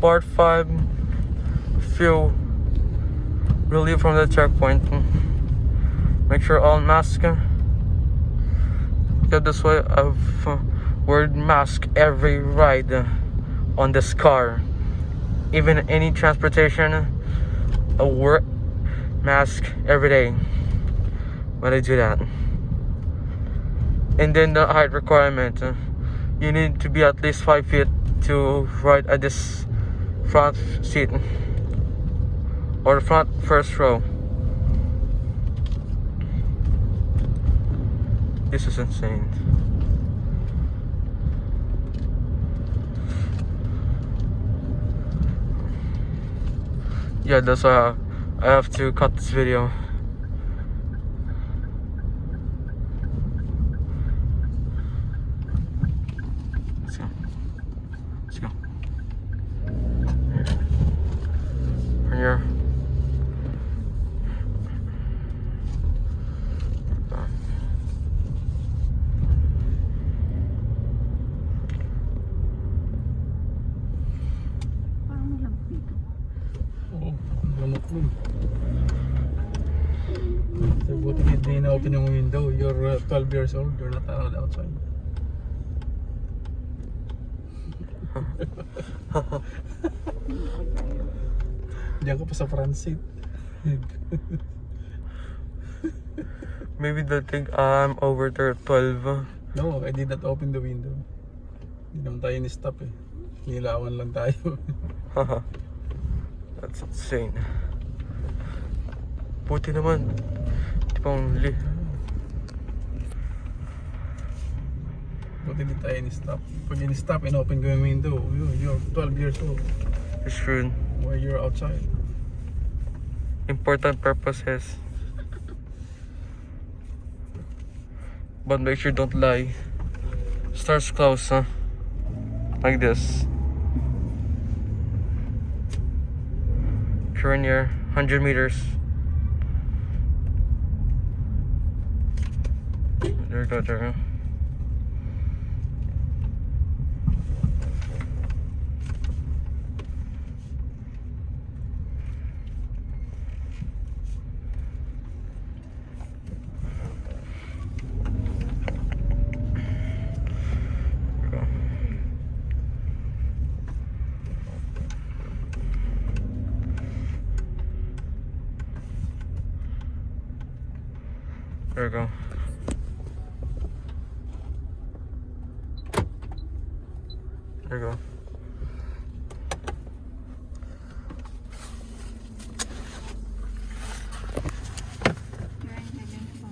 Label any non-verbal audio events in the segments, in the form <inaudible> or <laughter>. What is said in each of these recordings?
part 5 few relief from the checkpoint. Make sure all mask yeah this way I've uh, worn mask every ride on this car. Even any transportation I wear mask every day when I do that. And then the height requirement. You need to be at least five feet to ride at this front seat or the front first row. This is insane. Yeah that's why I have to cut this video lamok dun. So, buti hindi na-open yung window. You're uh, 12 years old. You're not allowed outside. <laughs> Diyan ka pa sa front seat. <laughs> maybe they'll think I'm over there at 12 No, I did not open the window. Hindi naman tayo ni-stop eh. Nilawan lang tayo. <laughs> That's insane. Buti naman. Di pa li. Buti hindi tayo ni-stop. Pag ni-stop and open ko yung window, you- you're 12 years old. You're screwed. Why you're outside? Important purposes. But make sure don't lie. Stars close, huh? Like this. You're near 100 meters. There you go, there There we go. There we go. Kaya hindi ganito.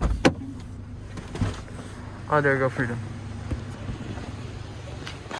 Oh, there you go, freedom.